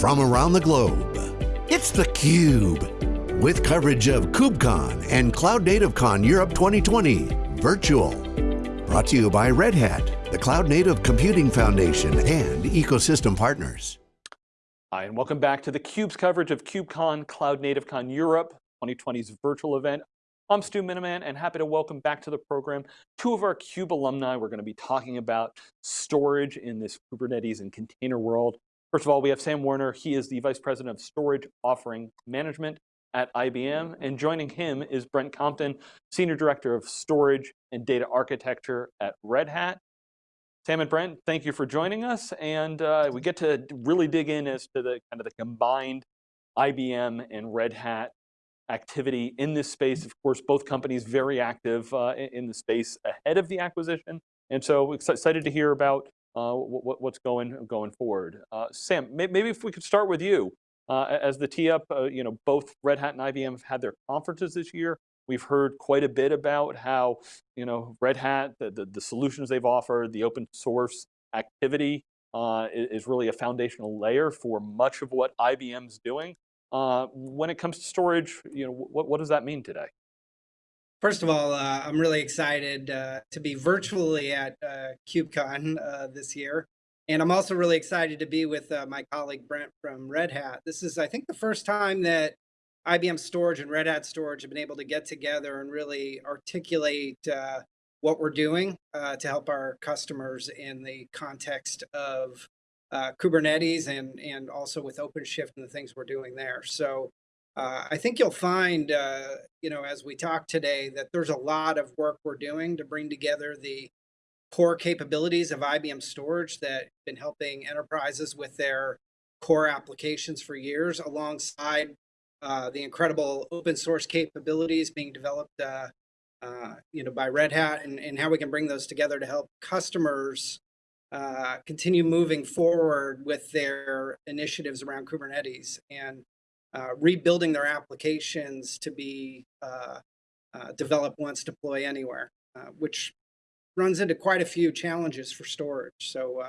from around the globe. It's theCUBE, with coverage of KubeCon and Cloud Native Con Europe 2020, virtual. Brought to you by Red Hat, the Cloud Native Computing Foundation, and ecosystem partners. Hi, and welcome back to theCUBE's coverage of KubeCon Cloud Native Con Europe 2020's virtual event. I'm Stu Miniman and happy to welcome back to the program two of our CUBE alumni. We're going to be talking about storage in this Kubernetes and container world. First of all, we have Sam Warner. He is the Vice President of Storage Offering Management at IBM. And joining him is Brent Compton, Senior Director of Storage and Data Architecture at Red Hat. Sam and Brent, thank you for joining us. And uh, we get to really dig in as to the kind of the combined IBM and Red Hat activity in this space. Of course, both companies very active uh, in the space ahead of the acquisition. And so excited to hear about uh, what, what's going going forward. Uh, Sam, maybe if we could start with you. Uh, as the tee up, uh, you know, both Red Hat and IBM have had their conferences this year. We've heard quite a bit about how, you know, Red Hat, the, the, the solutions they've offered, the open source activity uh, is really a foundational layer for much of what IBM's doing. Uh, when it comes to storage, you know, what, what does that mean today? First of all, uh, I'm really excited uh, to be virtually at uh, uh, this year. And I'm also really excited to be with uh, my colleague Brent from Red Hat. This is, I think, the first time that IBM Storage and Red Hat Storage have been able to get together and really articulate uh, what we're doing to help our customers in the context of Kubernetes and, and also with OpenShift and the things we're doing there. So uh, I think you'll find, uh, you know, as we talk today, that there's a lot of work we're doing to bring together the core capabilities of IBM storage that have been helping enterprises with their core applications for years alongside uh, the incredible open source capabilities being developed uh, uh, you know, by Red Hat and, and how we can bring those together to help customers uh, continue moving forward with their initiatives around Kubernetes. And rebuilding their applications to be uh, uh developed once, deploy anywhere, uh, which runs into quite a few challenges for storage. So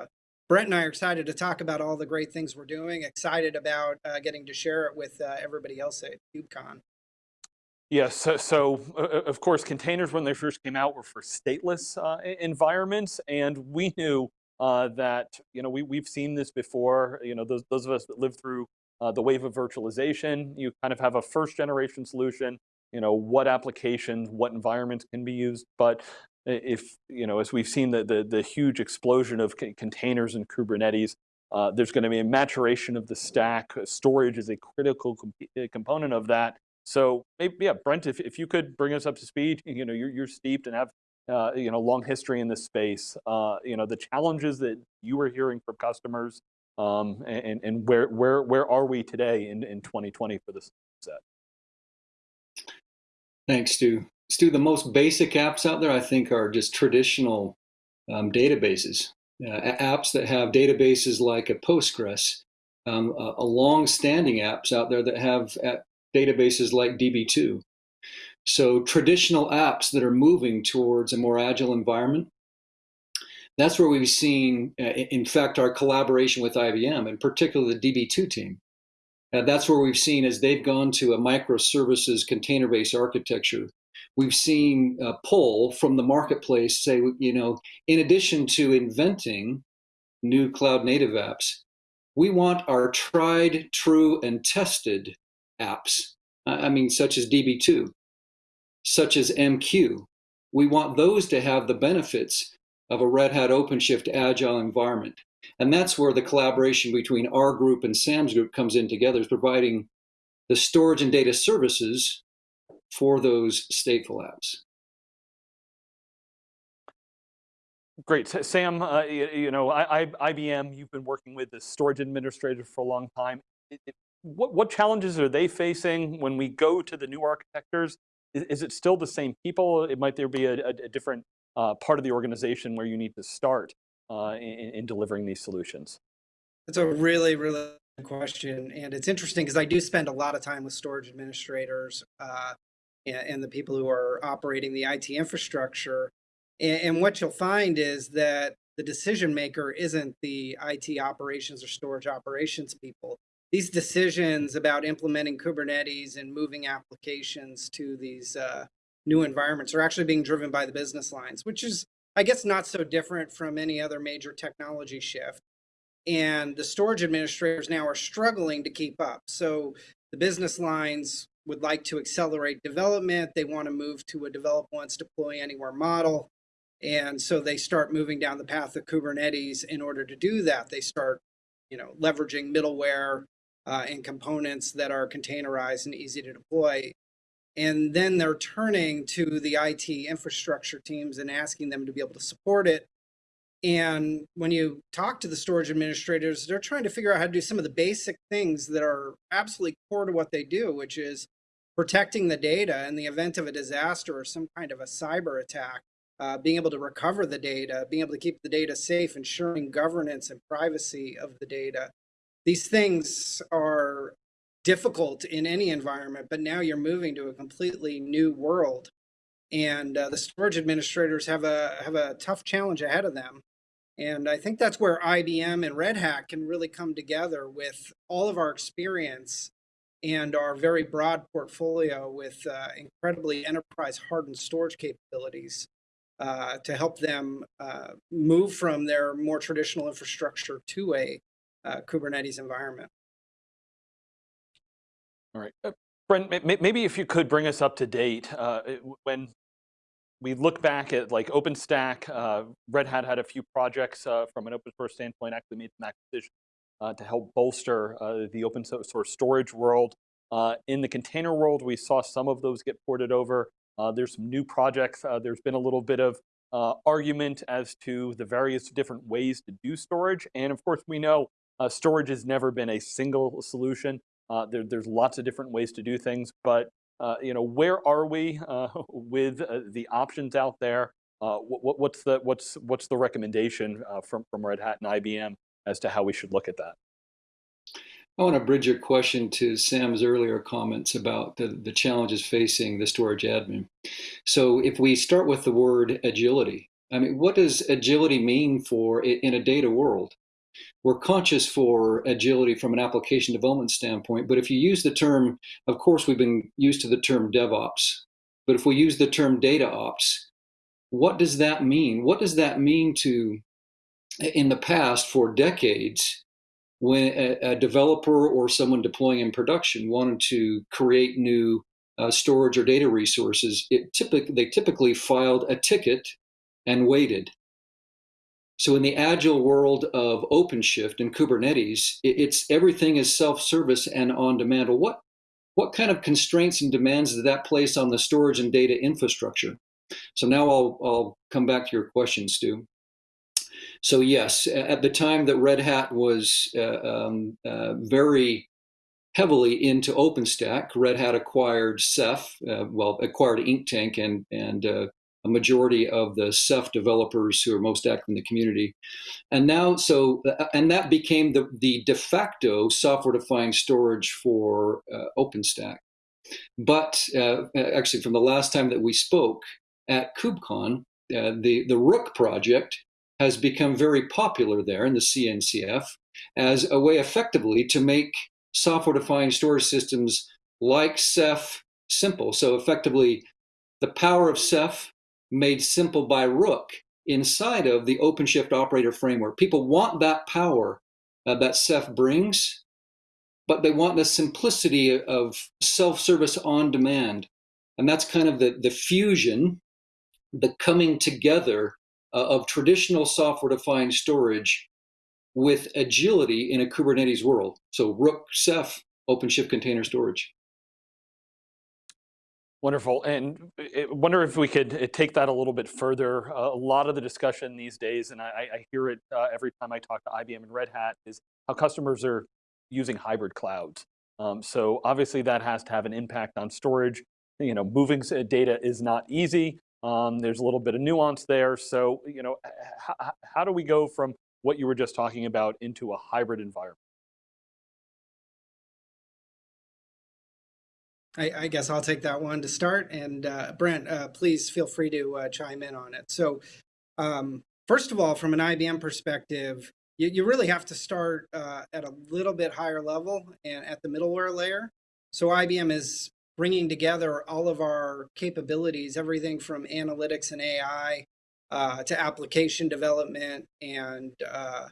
Brent and I are excited to talk about all the great things we're doing, excited about getting to share it with everybody else at KubeCon. Yes, so, so uh, of course, containers when they first came out were for stateless uh, environments, and we knew uh, that you know we we've seen this before. You know those those of us that lived through uh, the wave of virtualization, you kind of have a first generation solution. You know what applications, what environments can be used, but if you know as we've seen the the, the huge explosion of containers and Kubernetes. Uh, there's going to be a maturation of the stack. Storage is a critical comp component of that. So maybe, yeah, Brent, if, if you could bring us up to speed, you know, you're, you're steeped and have uh, you know, long history in this space. Uh, you know, the challenges that you were hearing from customers, um, and, and where where where are we today in, in 2020 for this set? Thanks, Stu. Stu, the most basic apps out there, I think, are just traditional um, databases. Uh, apps that have databases like a Postgres, um, a, a long-standing apps out there that have uh, databases like DB2. So traditional apps that are moving towards a more agile environment, that's where we've seen, uh, in fact, our collaboration with IBM, and particularly the DB2 team. Uh, that's where we've seen as they've gone to a microservices container-based architecture, we've seen a pull from the marketplace say, you know, in addition to inventing new cloud native apps, we want our tried, true, and tested apps. I mean, such as DB2 such as MQ. We want those to have the benefits of a Red Hat OpenShift agile environment. And that's where the collaboration between our group and Sam's group comes in together, is providing the storage and data services for those stateful apps. Great, Sam. Uh, you, you, know, I, I, IBM. You've been working with the storage administrator for a long time. It, it, what, what challenges are they facing when we go to the new architectures is, is it still the same people? It might there be a, a, a different uh, part of the organization where you need to start uh, in, in, delivering these solutions? That's a really, really good question. And it's interesting because I do spend a lot of time with storage administrators uh, and, and, the people who are operating the IT infrastructure. And, and what you'll find is that the decision maker isn't the IT operations or storage operations people. these decisions about implementing Kubernetes and moving applications to these uh, new environments are actually being driven by the business lines, which is, I guess, not so different from any other major technology shift. And the storage administrators now are struggling to keep up. So the business lines would like to accelerate development. They want to move to a develop once, deploy anywhere model. And so they start moving down the path of Kubernetes. In order to do that, they start, you know, leveraging middleware uh, and components that are containerized and easy to deploy. And then they're turning to the IT infrastructure teams and asking them to be able to support it. And when you talk to the storage administrators, they're trying to figure out how to do some of the basic things that are absolutely core to what they do, which is protecting the data in the event of a disaster or some kind of a cyber attack uh, being able to recover the data, being able to keep the data safe, ensuring governance and privacy of the data. These things are difficult in any environment, but now you're moving to a completely new world. And uh, the storage administrators have a, have a tough challenge ahead of them. And I think that's where IBM and Red Hat can really come together with all of our experience and our very broad portfolio with uh, incredibly enterprise hardened storage capabilities uh, to help them uh, move from their more traditional infrastructure to a uh, Kubernetes environment. All right. Uh, Brent, maybe if you could bring us up to date, uh, when we look back at like OpenStack, uh, Red Hat had a few projects from an open source standpoint, actually made some acquisitions to help bolster the open source storage world. in the container world, we saw some of those get ported over. Uh, there's some new projects. Uh, there's been a little bit of uh, argument as to the various different ways to do storage. And of course, we know uh, storage has never been a single solution. Uh, there, there's lots of different ways to do things, but uh, you know, where are we with the options out there? What, what's the what's what's the recommendation from from Red Hat and IBM as to how we should look at that? I want to bridge your question to Sam's earlier comments about the, the challenges facing the storage admin. So if we start with the word agility, I mean, what does agility mean for in a data world? We're conscious for agility from an application development standpoint, but if you use the term, of course, we've been used to the term DevOps, but if we use the term data ops, what does that mean? What does that mean to, in the past, for decades, when a, a, developer or someone deploying in production wanted to create new uh, storage or data resources, it typically they typically filed a ticket and waited. So in the agile world of OpenShift and Kubernetes, it's everything is self-service and on demand. What what kind of constraints and demands does that place on the storage and data infrastructure? So now I'll I'll come back to your question, Stu. So yes, at the time that Red Hat was uh, um, uh, very heavily into OpenStack, Red Hat acquired Ceph, uh, well, acquired Inktank and and uh, a majority of the Ceph developers who are most active in the community. And now, so, uh, and that became the, the de facto software-defined storage for uh, OpenStack. But actually, from the last time that we spoke at KubeCon, the, the Rook project has become very popular there in the CNCF as a way effectively to make software-defined storage systems like Ceph simple. So effectively, the power of Ceph made simple by Rook inside of the OpenShift operator framework. People want that power uh, that Ceph brings, but they want the simplicity of self-service on demand. And that's kind of the, the fusion, the coming together uh, of traditional software-defined storage with agility in a Kubernetes world. So Rook, Ceph, OpenShift container storage. Wonderful, and I wonder if we could uh, take that a little bit further. Uh, a lot of the discussion these days, and I, I hear it uh, every time I talk to IBM and Red Hat, is how customers are using hybrid clouds. Um, so obviously that has to have an impact on storage. You know, moving data is not easy. Um, there's a little bit of nuance there. So, you know, how do we go from what you were just talking about into a hybrid environment? I, I, guess I'll take that one to start. And uh, Brent, uh, please feel free to uh, chime in on it. So, um, first of all, from an IBM perspective, you, you really have to start uh, at a little bit higher level and at the middleware layer. So IBM is bringing together all of our capabilities, everything from analytics and AI uh, to application development and uh,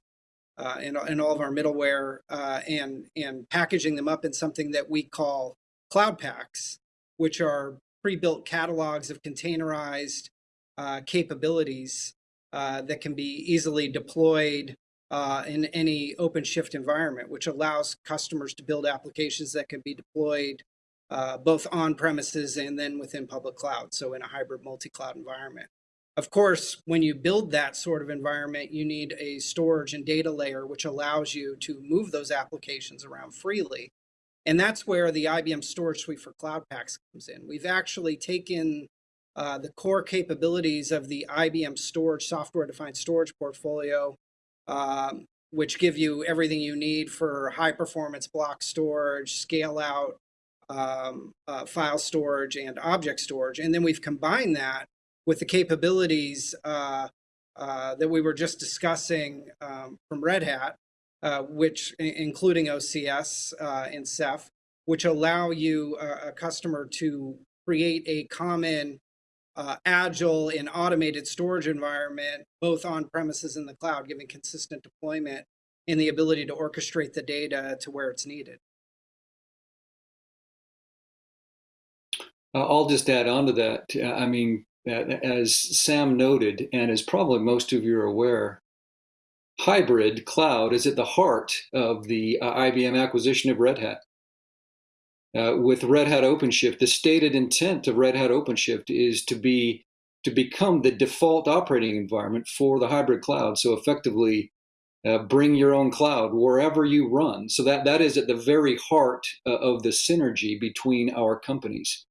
uh, and, and all of our middleware uh, and and packaging them up in something that we call cloud paks, which are pre-built catalogs of containerized uh, capabilities uh, that can be easily deployed uh, in any OpenShift environment, which allows customers to build applications that can be deployed uh, both on premises and then within public cloud, so in a hybrid multi-cloud environment. Of course, when you build that sort of environment, you need a storage and data layer, which allows you to move those applications around freely. And that's where the IBM Storage Suite for Cloud Paks comes in. We've actually taken uh, the core capabilities of the IBM Storage software-defined storage portfolio, um, which give you everything you need for high-performance block storage, scale-out um, uh, file storage, and object storage. And then we've combined that with the capabilities uh, uh, that we were just discussing um, from Red Hat, uh, which including OCS uh, and Ceph, which allow you, uh, a customer, to create a common uh, agile and automated storage environment, both on premises and the cloud, giving consistent deployment and the ability to orchestrate the data to where it's needed. I'll just add on to that. I mean, as Sam noted, and as probably most of you are aware, hybrid cloud is at the heart of the uh, IBM acquisition of Red Hat. Uh, with Red Hat OpenShift, the stated intent of Red Hat OpenShift is to be to become the default operating environment for the hybrid cloud. So effectively, uh, bring your own cloud wherever you run. So that that is at the very heart uh, of the synergy between our companies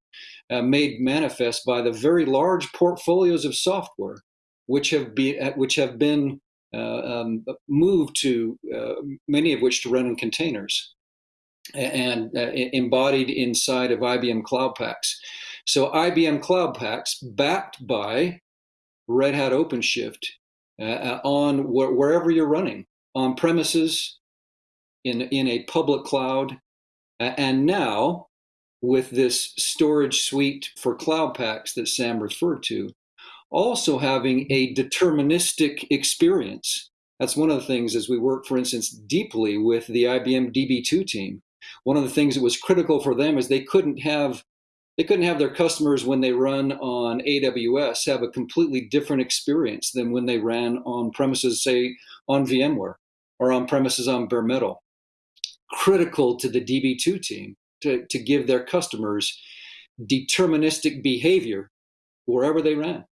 uh, made manifest by the very large portfolios of software which have, be, uh, which have been um, moved to, uh, many of which to run in containers and uh, embodied inside of IBM Cloud Paks. So IBM Cloud Paks, backed by Red Hat OpenShift, uh, on wh wherever you're running, on premises, in, in a public cloud, and now with this storage suite for cloud paks that Sam referred to, also having a deterministic experience. That's one of the things as we work, for instance, deeply with the IBM DB2 team. One of the things that was critical for them is they couldn't have they couldn't have their customers when they run on AWS have a completely different experience than when they ran on premises, say on VMware or on premises on bare metal. Critical to the DB2 team to, to give their customers deterministic behavior wherever they ran.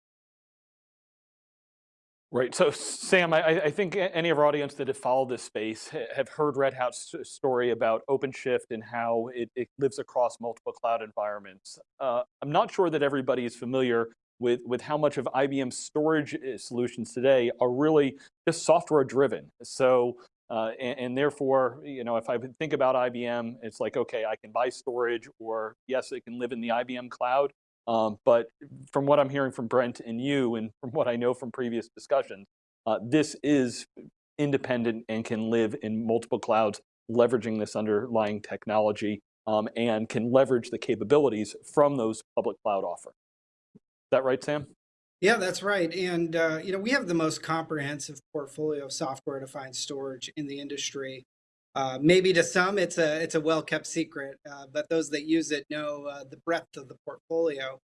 Right. So, Sam, I, I, think any of our audience that have followed this space have heard Red Hat's story about OpenShift and how it, it lives across multiple cloud environments. Uh, I'm not sure that everybody is familiar with, with how much of IBM's storage uh, solutions today are really just software driven. So, uh, and, and, therefore, you know, if I think about IBM, it's like, okay, I can buy storage or yes, it can live in the IBM cloud. Um, but from what I'm hearing from Brent and you and from what I know from previous discussions, uh, this is independent and can live in multiple clouds, leveraging this underlying technology um, and can leverage the capabilities from those public cloud offerings. Is that right, Sam? Yeah, that's right. And, uh, you know, we have the most comprehensive portfolio of software-defined storage in the industry. Uh, maybe to some, it's a it's a well-kept secret, uh, but those that use it know uh, the breadth of the portfolio.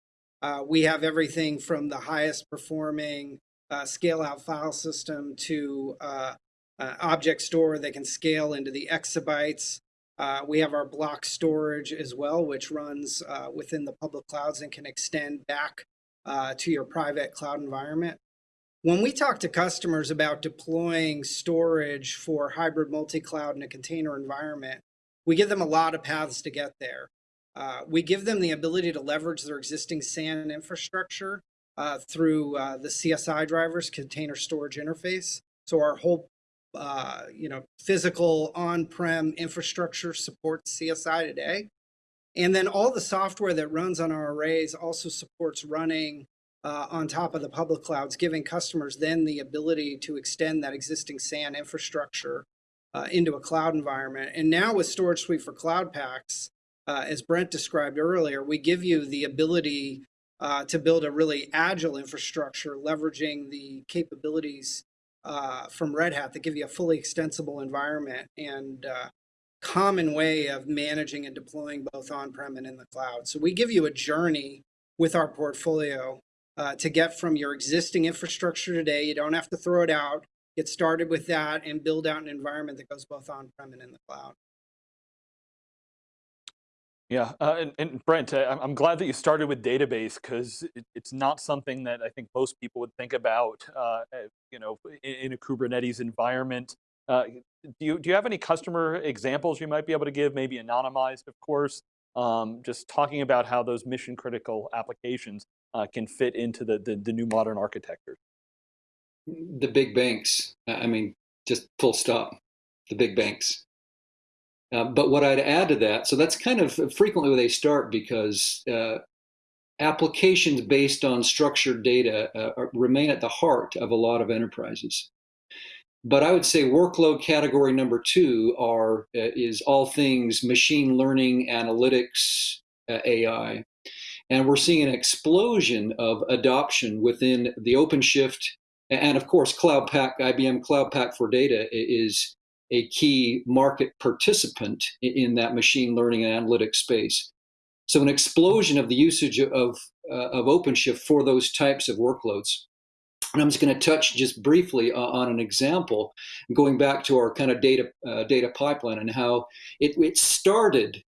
Uh, we have everything from the highest performing uh, scale-out file system to object store that can scale into the exabytes. we have our block storage as well, which runs within the public clouds and can extend back uh, to your private cloud environment. When we talk to customers about deploying storage for hybrid multi-cloud in a container environment, we give them a lot of paths to get there. Uh, we give them the ability to leverage their existing SAN infrastructure uh, through uh, the CSI drivers, container storage interface. So our whole uh, you know, physical on-prem infrastructure supports CSI today. And then all the software that runs on our arrays also supports running uh, on top of the public clouds, giving customers then the ability to extend that existing SAN infrastructure uh, into a cloud environment. And now with Storage Suite for Cloud Paks, uh, as Brent described earlier, we give you the ability uh, to build a really agile infrastructure, leveraging the capabilities uh, from Red Hat that give you a fully extensible environment and uh, common way of managing and deploying both on-prem and in the cloud. So we give you a journey with our portfolio uh, to get from your existing infrastructure today. You don't have to throw it out. Get started with that and build out an environment that goes both on-prem and in the cloud. Yeah, uh, and, and, Brent, uh, I'm glad that you started with database because it, it's not something that I think most people would think about, uh, you know, in, in, a Kubernetes environment. Uh, do you do you have any customer examples you might be able to give, maybe anonymized, of course, um, just talking about how those mission critical applications uh, can fit into the, the, the new modern architecture? The big banks. I mean, just full stop. The big banks. Uh, but what I'd add to that, so that's kind of frequently where they start because uh, applications based on structured data uh, remain at the heart of a lot of enterprises. But I would say workload category number two are uh, is all things machine learning, analytics, uh, AI, and we're seeing an explosion of adoption within the OpenShift and of course Cloud Pak, IBM Cloud Pak for Data is a key market participant in that machine learning and analytics space. So an explosion of the usage of, uh, of OpenShift for those types of workloads. And I'm just going to touch just briefly on an example, going back to our kind of data uh, data pipeline and how it, it started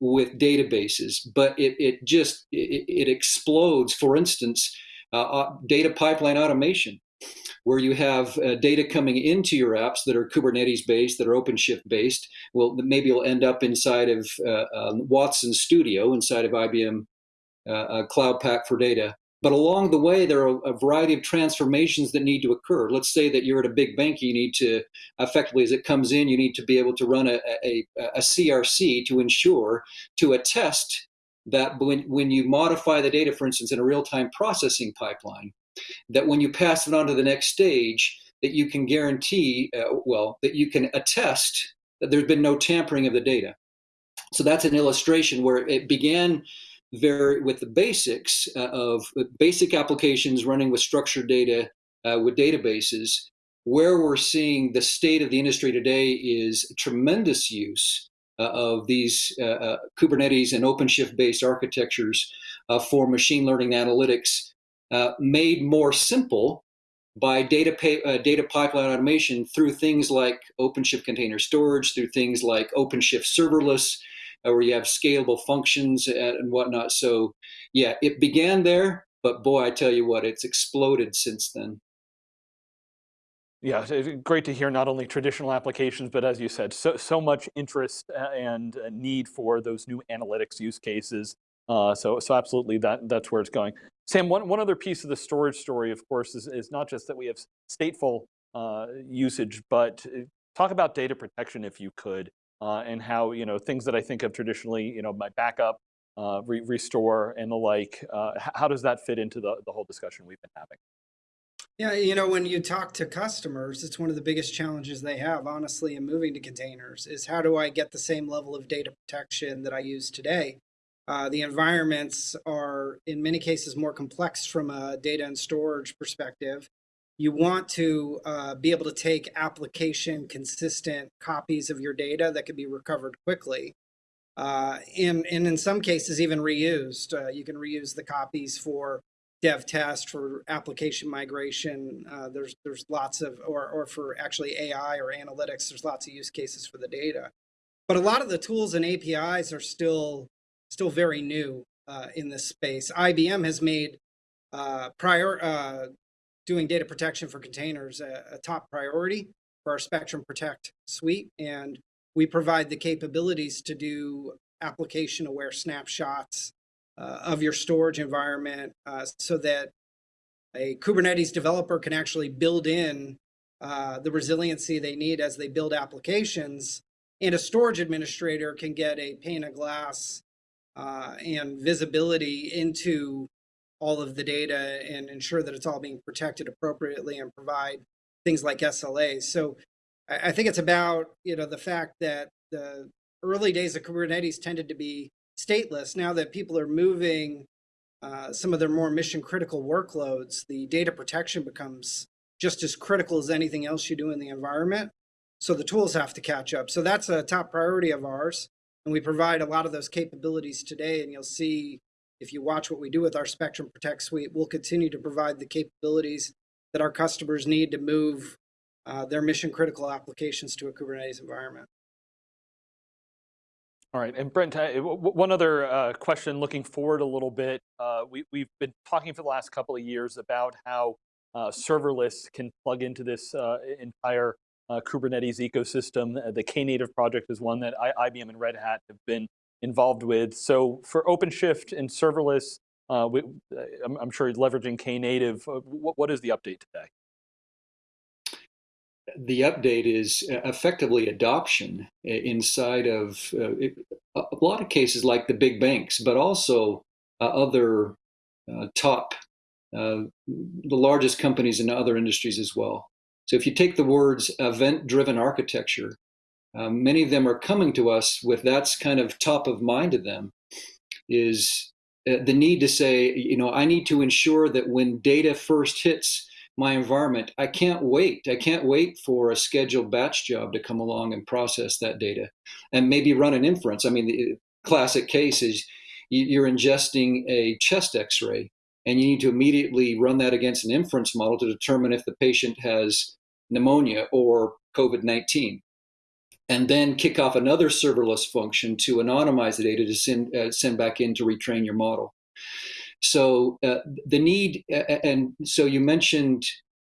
with databases, but it, it just it, it explodes. For instance, uh, uh data pipeline automation where you have uh, data coming into your apps that are Kubernetes based, that are OpenShift based. Well, maybe it'll end up inside of uh, um, Watson Studio, inside of IBM uh, uh, Cloud Pak for Data. But along the way, there are a variety of transformations that need to occur. Let's say that you're at a big bank, you need to, effectively, as it comes in, you need to be able to run a, a, a CRC to ensure, to attest that when, when you modify the data, for instance, in a real-time processing pipeline, that when you pass it on to the next stage, that you can guarantee, uh, well, that you can attest that there's been no tampering of the data. So that's an illustration where it began very with the basics uh, of basic applications running with structured data uh, with databases. Where we're seeing the state of the industry today is tremendous use uh, of these uh, uh, Kubernetes and OpenShift based architectures uh, for machine learning analytics uh, made more simple by data, uh, data pipeline automation through things like OpenShift container storage, through things like OpenShift serverless, uh, where you have scalable functions and whatnot. So yeah, it began there, but boy, I tell you what, it's exploded since then. Yeah, great to hear not only traditional applications, but as you said, so, so much interest uh, and need for those new analytics use cases. Uh, so, so absolutely that, that's where it's going. Sam, one, one other piece of the storage story, of course, is, is not just that we have stateful uh, usage, but uh, talk about data protection if you could, uh, and how you know things that I think of traditionally, you know, my backup, uh, re restore, and the like. Uh, how does that fit into the, the whole discussion we've been having? Yeah, you know, when you talk to customers, it's one of the biggest challenges they have, honestly, in moving to containers is how do I get the same level of data protection that I use today? Uh, the environments are, in many cases, more complex from a data and storage perspective. You want to uh, be able to take application consistent copies of your data that can be recovered quickly. Uh, and, and in some cases, even reused. Uh, you can reuse the copies for dev test, for application migration. Uh, there's, there's lots of, or, or for actually AI or analytics, there's lots of use cases for the data. But a lot of the tools and APIs are still still very new uh, in this space. IBM has made uh, prior uh, doing data protection for containers a, a, top priority for our Spectrum Protect suite, and we provide the capabilities to do application-aware snapshots uh, of your storage environment uh, so that a Kubernetes developer can actually build in uh, the resiliency they need as they build applications, and a storage administrator can get a pane of glass uh, and visibility into all of the data and ensure that it's all being protected appropriately and provide things like SLAs. So I, think it's about you know the fact that the early days of Kubernetes tended to be stateless. Now that people are moving uh, some of their more mission critical workloads, the data protection becomes just as critical as anything else you do in the environment. So the tools have to catch up. So that's a top priority of ours. And we provide a lot of those capabilities today. And you'll see if you watch what we do with our Spectrum Protect suite, we'll continue to provide the capabilities that our customers need to move uh, their mission critical applications to a Kubernetes environment. All right, and Brent, one other uh, question looking forward a little bit. Uh, we, we've been talking for the last couple of years about how uh, serverless can plug into this uh, entire uh, Kubernetes ecosystem. the Knative project is one that I, IBM and Red Hat have been involved with. So for OpenShift and serverless, we, I'm, I'm, sure leveraging Knative. What, what is the update today? the update is effectively adoption inside of uh, a lot of cases like the big banks, but also uh, other uh, top, uh, the largest companies in other industries as well. So if you take the words event-driven architecture, um, many of them are coming to us with that's kind of top of mind to them, is uh, the need to say, you know, I need to ensure that when data first hits my environment, I can't wait. I can't wait for a scheduled batch job to come along and process that data and maybe run an inference. I mean, the classic case is you're ingesting a chest x-ray and you need to immediately run that against an inference model to determine if the patient has pneumonia or COVID-19 and then kick off another serverless function to anonymize the data to send, uh, send back in to retrain your model. So uh, the need, and so you mentioned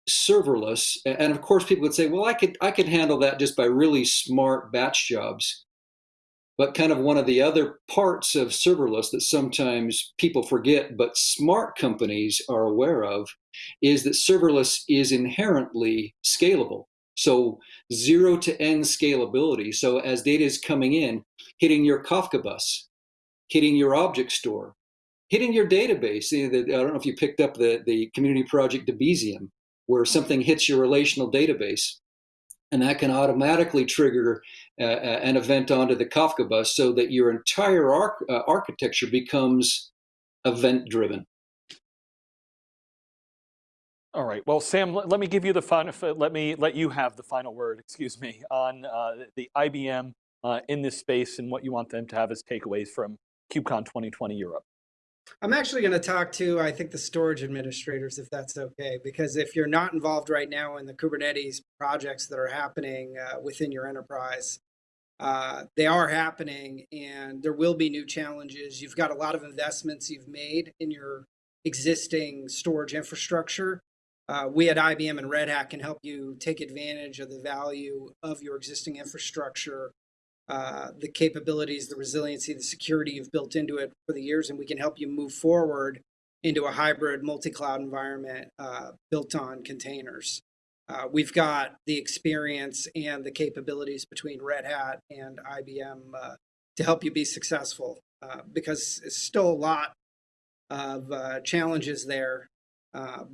serverless, and of course people would say, well, I could I could handle that just by really smart batch jobs. But kind of one of the other parts of serverless that sometimes people forget, but smart companies are aware of, is that serverless is inherently scalable. So zero to n scalability. So as data is coming in, hitting your Kafka bus, hitting your object store, hitting your database. I don't know if you picked up the, the community project Debezium, where something hits your relational database, and that can automatically trigger uh, uh, an event onto the Kafka bus so that your entire arch uh, architecture becomes event driven. All right. Well, Sam, let, me give you the final. Let me let you have the final word. Excuse me on uh, the IBM uh, in this space and what you want them to have as takeaways from KubeCon 2020 Europe. I'm actually going to talk to, I think, the storage administrators, if that's okay, because if you're not involved right now in the Kubernetes projects that are happening uh, within your enterprise, uh, they are happening and there will be new challenges. You've got a lot of investments you've made in your existing storage infrastructure. Uh, we at IBM and Red Hat can help you take advantage of the value of your existing infrastructure uh, the capabilities, the resiliency, the security you've built into it for the years, and we can help you move forward into a hybrid multi-cloud environment uh, built on containers. Uh, we've got the experience and the capabilities between Red Hat and IBM uh, to help you be successful because it's still a lot of challenges there,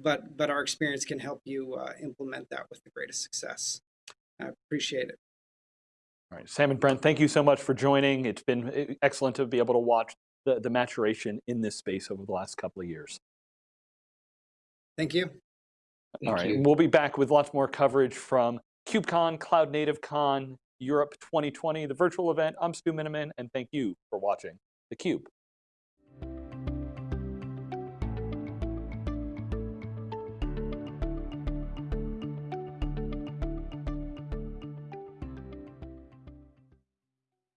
but, but our experience can help you implement that with the greatest success. I appreciate it. All right, Sam and Brent, thank you so much for joining. It's been eh, excellent to be able to watch the, the maturation in this space over the last couple of years. Thank you. Thank All right, you. we'll be back with lots more coverage from KubeCon, Cloud Native Con, Europe 2020, the virtual event. I'm Stu Miniman, and thank you for watching theCUBE.